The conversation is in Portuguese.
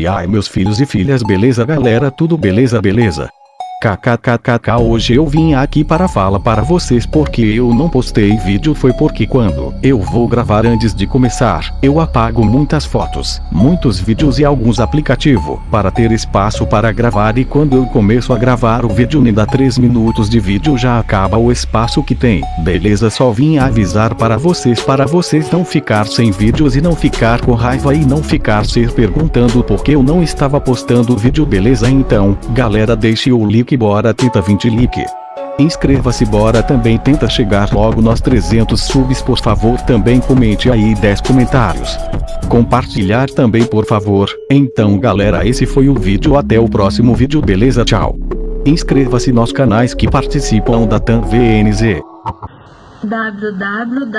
E ai meus filhos e filhas beleza galera tudo beleza beleza. KKKKK hoje eu vim aqui para falar para vocês porque eu não postei vídeo foi porque quando eu vou gravar antes de começar, eu apago muitas fotos, muitos vídeos e alguns aplicativos, para ter espaço para gravar e quando eu começo a gravar o vídeo nem dá 3 minutos de vídeo já acaba o espaço que tem, beleza só vim avisar para vocês para vocês não ficar sem vídeos e não ficar com raiva e não ficar se perguntando porque eu não estava postando vídeo beleza? Então, galera deixe o like bora tenta 20 like. Inscreva-se bora também tenta chegar logo nós 300 subs por favor também comente aí 10 comentários. Compartilhar também por favor, então galera esse foi o vídeo até o próximo vídeo beleza tchau. Inscreva-se nos canais que participam da TAM VNZ. www